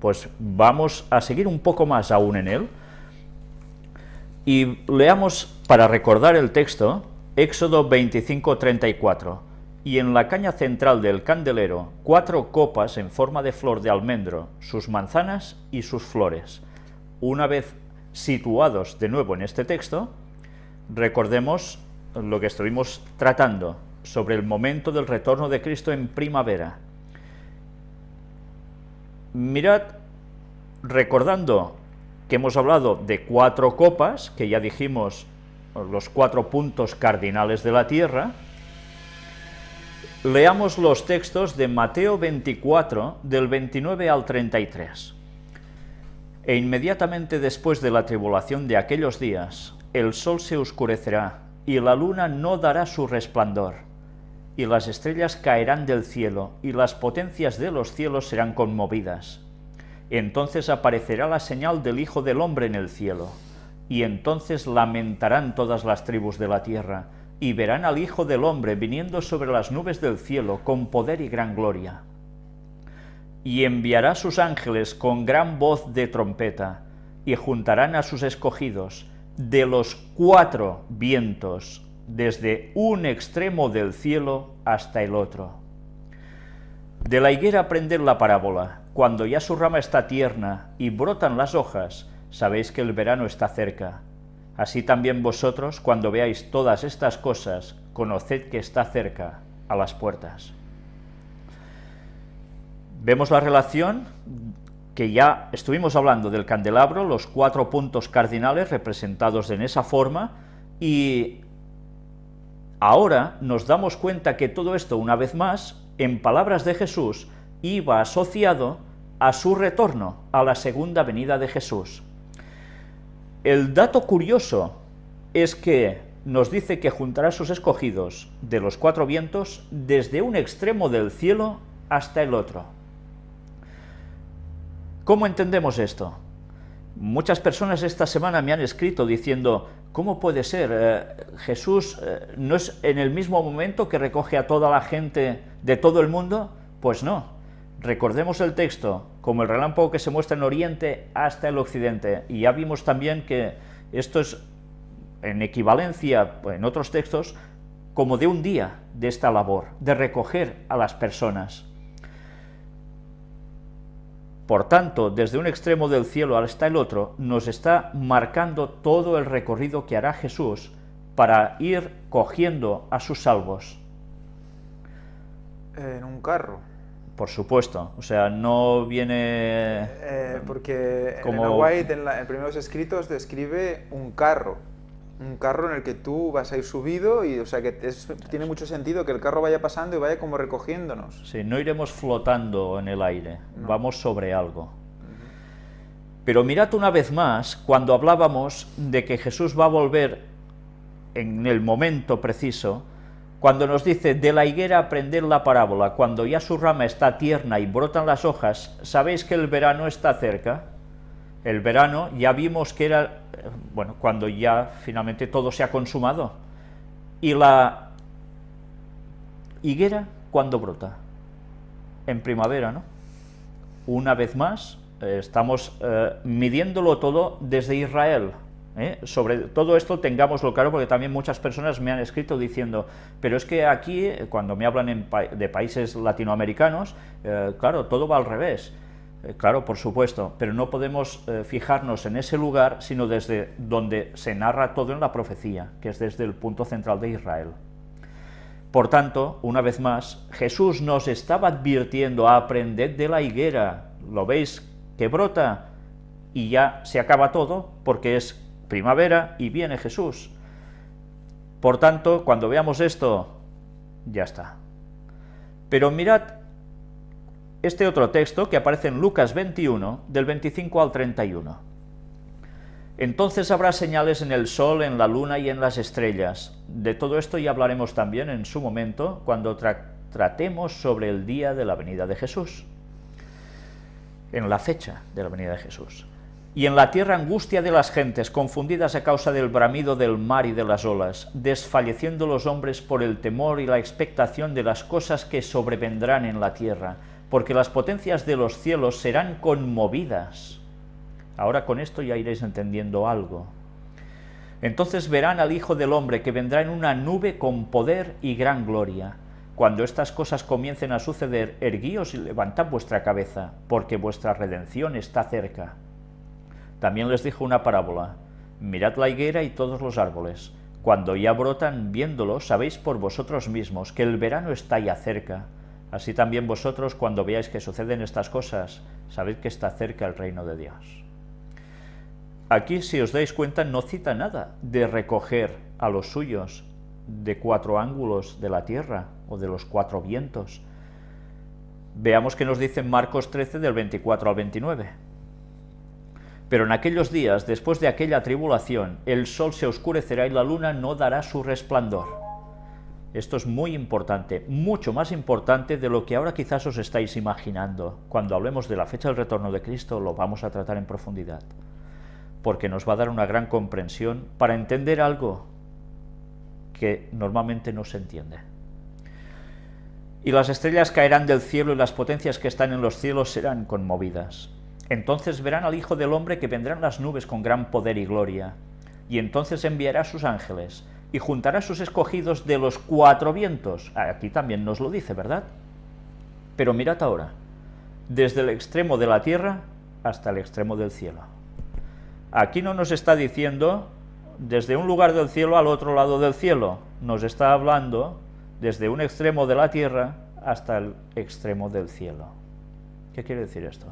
Pues vamos a seguir un poco más aún en él, y leamos, para recordar el texto, Éxodo 25, 34. Y en la caña central del candelero, cuatro copas en forma de flor de almendro, sus manzanas y sus flores. Una vez situados de nuevo en este texto, recordemos lo que estuvimos tratando sobre el momento del retorno de Cristo en primavera. Mirad, recordando que hemos hablado de cuatro copas, que ya dijimos los cuatro puntos cardinales de la Tierra, leamos los textos de Mateo 24, del 29 al 33. E inmediatamente después de la tribulación de aquellos días, el sol se oscurecerá, y la luna no dará su resplandor, y las estrellas caerán del cielo, y las potencias de los cielos serán conmovidas entonces aparecerá la señal del Hijo del Hombre en el cielo, y entonces lamentarán todas las tribus de la tierra, y verán al Hijo del Hombre viniendo sobre las nubes del cielo con poder y gran gloria. Y enviará sus ángeles con gran voz de trompeta, y juntarán a sus escogidos de los cuatro vientos, desde un extremo del cielo hasta el otro. De la higuera aprender la parábola, cuando ya su rama está tierna y brotan las hojas, sabéis que el verano está cerca. Así también vosotros, cuando veáis todas estas cosas, conoced que está cerca, a las puertas. Vemos la relación que ya estuvimos hablando del candelabro, los cuatro puntos cardinales representados en esa forma, y ahora nos damos cuenta que todo esto, una vez más, en palabras de Jesús, iba asociado a su retorno, a la segunda venida de Jesús. El dato curioso es que nos dice que juntará a sus escogidos de los cuatro vientos desde un extremo del cielo hasta el otro. ¿Cómo entendemos esto? Muchas personas esta semana me han escrito diciendo, ¿cómo puede ser? Eh, Jesús eh, no es en el mismo momento que recoge a toda la gente de todo el mundo? Pues no, Recordemos el texto como el relámpago que se muestra en Oriente hasta el Occidente, y ya vimos también que esto es en equivalencia en otros textos como de un día de esta labor, de recoger a las personas. Por tanto, desde un extremo del cielo hasta el otro, nos está marcando todo el recorrido que hará Jesús para ir cogiendo a sus salvos. En un carro. Por supuesto, o sea, no viene... Eh, porque como... White en, en, primeros escritos describe un carro, un carro en el que tú vas a ir subido y, o sea, que tiene mucho sentido que el carro vaya pasando y vaya como recogiéndonos. Sí, no iremos flotando en el aire, vamos sobre algo. Pero mirad una vez más, cuando hablábamos de que Jesús va a volver en el momento preciso, cuando nos dice, de la higuera aprender la parábola, cuando ya su rama está tierna y brotan las hojas, ¿sabéis que el verano está cerca? El verano ya vimos que era, bueno, cuando ya finalmente todo se ha consumado. Y la higuera, ¿cuándo brota? En primavera, ¿no? Una vez más, eh, estamos eh, midiéndolo todo desde Israel, ¿eh? Sobre todo esto tengámoslo claro porque también muchas personas me han escrito diciendo, pero es que aquí, cuando me hablan de países latinoamericanos, claro, todo va al revés. Eh, claro, por supuesto, pero no podemos fijarnos en ese lugar, sino desde donde se narra todo en la profecía, que es desde el punto central de Israel. Por tanto, una vez más, Jesús nos estaba advirtiendo a aprender de la higuera. ¿Lo veis que brota? Y ya se acaba todo, porque es primavera y viene Jesús. Por tanto, cuando veamos esto, ya está. Pero mirad este otro texto que aparece en Lucas 21, del 25 al 31. Entonces habrá señales en el sol, en la luna y en las estrellas. De todo esto ya hablaremos también en su momento, cuando tratemos sobre el día de la venida de Jesús, en la fecha de la venida de Jesús y en la tierra angustia de las gentes, confundidas a causa del bramido del mar y de las olas, desfalleciendo los hombres por el temor y la expectación de las cosas que sobrevendrán en la tierra, porque las potencias de los cielos serán conmovidas. Ahora con esto ya iréis entendiendo algo. Entonces verán al Hijo del Hombre que vendrá en una nube con poder y gran gloria. Cuando estas cosas comiencen a suceder, erguíos y levantad vuestra cabeza, porque vuestra redención está cerca. También les dijo una parábola, mirad la higuera y todos los árboles. Cuando ya brotan, viéndolo, sabéis por vosotros mismos que el verano está ya cerca. Así también vosotros, cuando veáis que suceden estas cosas, sabéis que está cerca el reino de Dios. Aquí, si os dais cuenta, no cita nada de recoger a los suyos de cuatro ángulos de la tierra o de los cuatro vientos. Veamos que nos dice Marcos 13 del 24 al 29. Pero en aquellos días, después de aquella tribulación, el sol se oscurecerá y la luna no dará su resplandor. Esto es muy importante, mucho más importante de lo que ahora quizás os estáis imaginando. Cuando hablemos de la fecha del retorno de Cristo lo vamos a tratar en profundidad porque nos va a dar una gran comprensión para entender algo que normalmente no se entiende. Y las estrellas caerán del cielo y las potencias que están en los cielos serán conmovidas. Entonces verán al Hijo del Hombre que vendrán las nubes con gran poder y gloria, y entonces enviará a sus ángeles, y juntará sus escogidos de los cuatro vientos. Aquí también nos lo dice, ¿verdad? Pero mirad ahora, desde el extremo de la tierra hasta el extremo del cielo. Aquí no nos está diciendo desde un lugar del cielo al otro lado del cielo, nos está hablando desde un extremo de la tierra hasta el extremo del cielo. ¿Qué quiere decir esto?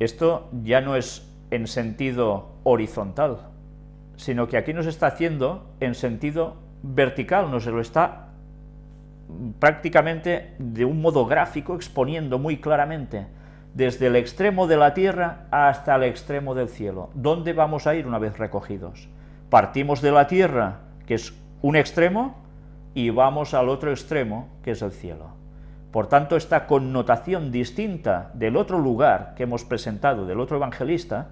Esto ya no es en sentido horizontal, sino que aquí nos está haciendo en sentido vertical, nos lo está prácticamente de un modo gráfico exponiendo muy claramente desde el extremo de la tierra hasta el extremo del cielo. ¿Dónde vamos a ir una vez recogidos? Partimos de la tierra, que es un extremo, y vamos al otro extremo, que es el cielo. Por tanto, esta connotación distinta del otro lugar que hemos presentado, del otro evangelista,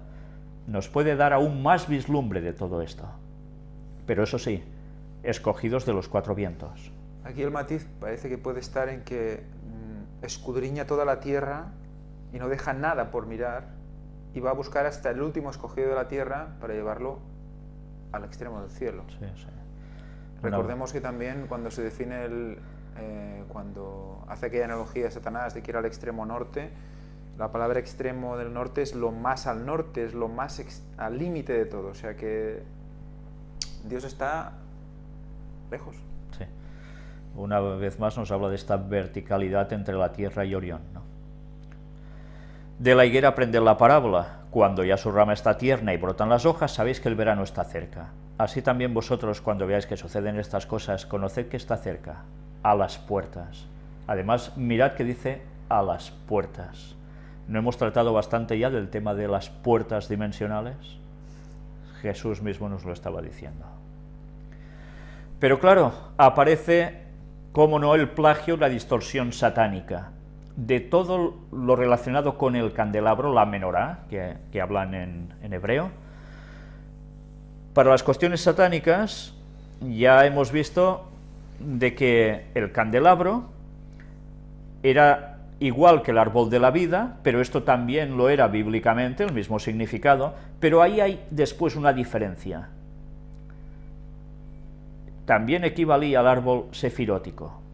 nos puede dar aún más vislumbre de todo esto. Pero eso sí, escogidos de los cuatro vientos. Aquí el matiz parece que puede estar en que mm, escudriña toda la tierra y no deja nada por mirar y va a buscar hasta el último escogido de la tierra para llevarlo al extremo del cielo. Recordemos que también cuando se define el, eh, cuando hace aquella analogía de Satanás de que ir al extremo norte, la palabra extremo del norte es lo más al norte, es lo más al límite de todo, o sea que Dios está lejos. Sí. Una vez más nos habla de esta verticalidad entre la tierra y Orión, ¿no? De la higuera aprender la parábola. Cuando ya su rama está tierna y brotan las hojas, sabéis que el verano está cerca. Así también vosotros, cuando veáis que suceden estas cosas, conoced que está cerca, a las puertas. Además, mirad que dice a las puertas. ¿No hemos tratado bastante ya del tema de las puertas dimensionales? Jesús mismo nos lo estaba diciendo. Pero claro, aparece, como no, el plagio, la distorsión satánica de todo lo relacionado con el candelabro, la menorá, que, hablan en, en, hebreo. Para las cuestiones satánicas, ya hemos visto de que el candelabro era igual que el árbol de la vida, pero esto también lo era bíblicamente, el mismo significado, pero ahí hay después una diferencia. También equivalía al árbol sefirótico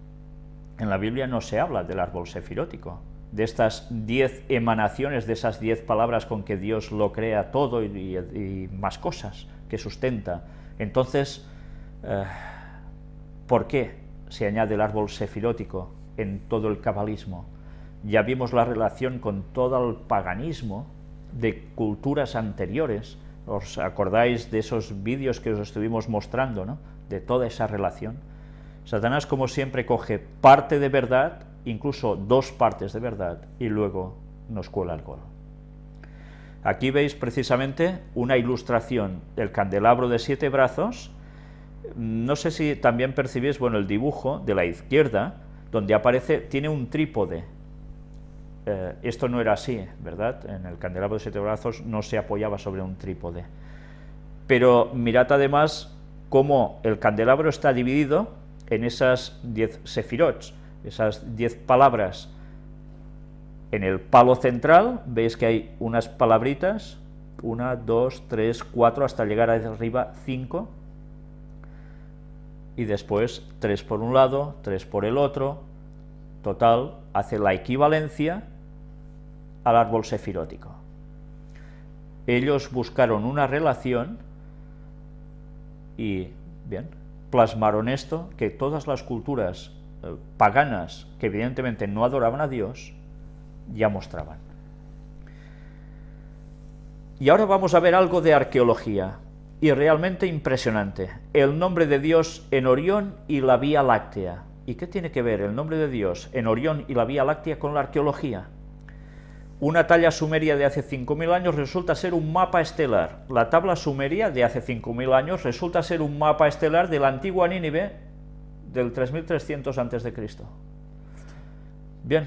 en la Biblia no se habla del árbol sefirótico, de estas diez emanaciones, de esas diez palabras con que Dios lo crea todo y, más cosas que sustenta. Entonces, eh, ¿por qué se añade el árbol sefirótico en todo el cabalismo? Ya vimos la relación con todo el paganismo de culturas anteriores, ¿os acordáis de esos vídeos que os estuvimos mostrando, ¿no? de toda esa relación? Satanás, como siempre, coge parte de verdad, incluso dos partes de verdad, y luego nos cuela el gol. Aquí veis precisamente una ilustración del candelabro de siete brazos. No sé si también percibís, bueno, el dibujo de la izquierda, donde aparece, tiene un trípode. Eh, esto no era así, ¿verdad? En el candelabro de siete brazos no se apoyaba sobre un trípode. Pero mirad además cómo el candelabro está dividido en esas diez sefirots. esas diez palabras en el palo central, veis que hay unas palabritas, una, dos, tres, cuatro, hasta llegar arriba cinco, y después tres por un lado, tres por el otro, total, hace la equivalencia al árbol sefirótico. Ellos buscaron una relación y, bien, plasmaron esto, que todas las culturas eh, paganas, que evidentemente no adoraban a Dios, ya mostraban. Y ahora vamos a ver algo de arqueología, y realmente impresionante. El nombre de Dios en Orión y la Vía Láctea. ¿Y qué tiene que ver el nombre de Dios en Orión y la Vía Láctea con la arqueología? Una talla sumeria de hace 5.000 años resulta ser un mapa estelar. La tabla sumeria de hace 5.000 años resulta ser un mapa estelar de la antigua Nínive del 3300 a.C. Bien,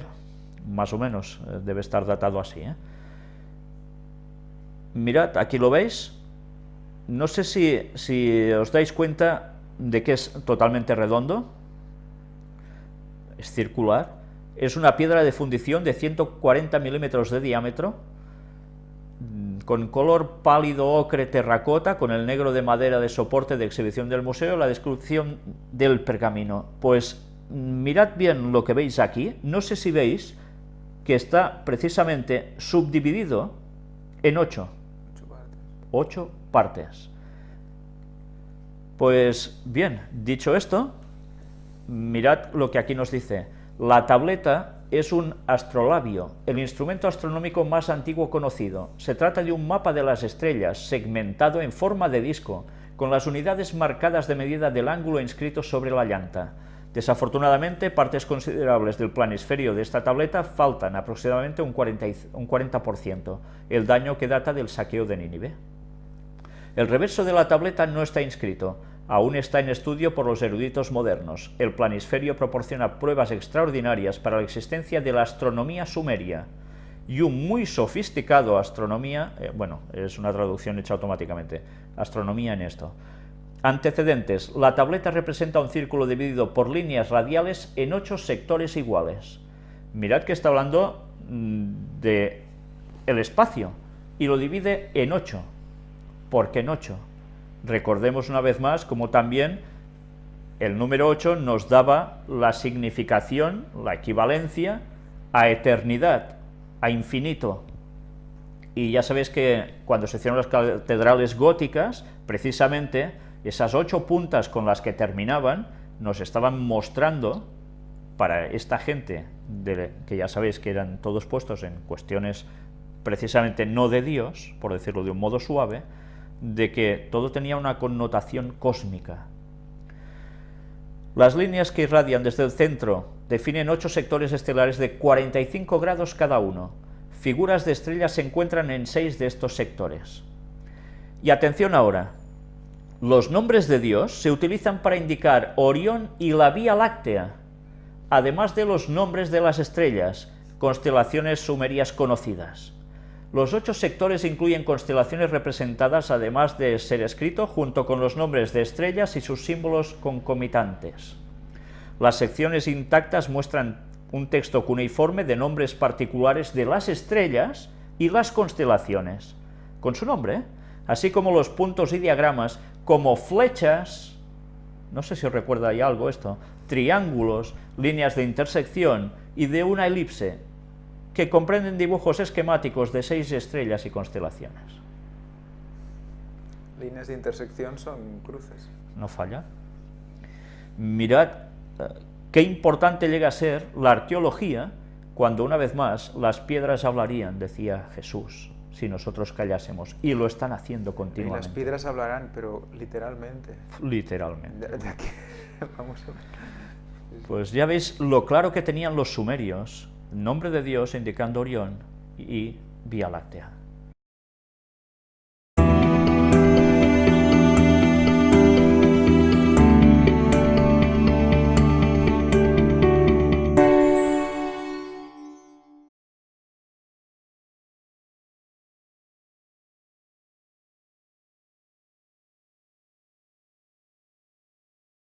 más o menos, eh, debe estar datado así. ¿eh? Mirad, aquí lo veis. No sé si, si os dais cuenta de que es totalmente redondo. Es circular. Es una piedra de fundición de 140 milímetros de diámetro, con color pálido ocre terracota, con el negro de madera de soporte de exhibición del museo, la descripción del pergamino. Pues mirad bien lo que veis aquí, no sé si veis que está precisamente subdividido en ocho. Ocho partes. Pues bien, dicho esto, mirad lo que aquí nos dice. La tableta es un astrolabio, el instrumento astronómico más antiguo conocido. Se trata de un mapa de las estrellas, segmentado en forma de disco, con las unidades marcadas de medida del ángulo inscrito sobre la llanta. Desafortunadamente, partes considerables del planisferio de esta tableta faltan, aproximadamente un 40%, el daño que data del saqueo de Nínive. El reverso de la tableta no está inscrito, aún está en estudio por los eruditos modernos. El planisferio proporciona pruebas extraordinarias para la existencia de la astronomía sumeria y un muy sofisticado astronomía, eh, bueno, es una traducción hecha automáticamente, astronomía en esto, Antecedentes. La tableta representa un círculo dividido por líneas radiales en ocho sectores iguales. Mirad que está hablando mm, de el espacio y lo divide en ocho. ¿Por qué en ocho? Recordemos una vez más como también el número 8 nos daba la significación, la equivalencia a eternidad, a infinito. Y ya sabéis que cuando se hicieron las catedrales góticas, precisamente esas ocho puntas con las que terminaban nos estaban mostrando para esta gente, que ya sabéis que eran todos puestos en cuestiones precisamente no de Dios, por decirlo de un modo suave, de que todo tenía una connotación cósmica. Las líneas que irradian desde el centro definen ocho sectores estelares de 45 grados cada uno. Figuras de estrellas se encuentran en seis de estos sectores. Y atención ahora, los nombres de Dios se utilizan para indicar Orión y la Vía Láctea, además de los nombres de las estrellas, constelaciones sumerias conocidas. Los ocho sectores incluyen constelaciones representadas, además de ser escrito, junto con los nombres de estrellas y sus símbolos concomitantes. Las secciones intactas muestran un texto cuneiforme de nombres particulares de las estrellas y las constelaciones, con su nombre, así como los puntos y diagramas como flechas, no sé si os recuerda ahí algo esto, triángulos, líneas de intersección y de una elipse, que comprenden dibujos esquemáticos de seis estrellas y constelaciones. Líneas de intersección son cruces. No falla. Mirad eh, qué importante llega a ser la arqueología cuando una vez más las piedras hablarían, decía Jesús si nosotros callásemos, y lo están haciendo continuamente. Y las piedras hablarán, pero literalmente. Literalmente. Vamos a ver. Pues ya veis lo claro que tenían los sumerios, nombre de Dios indicando Orión y Vía Láctea.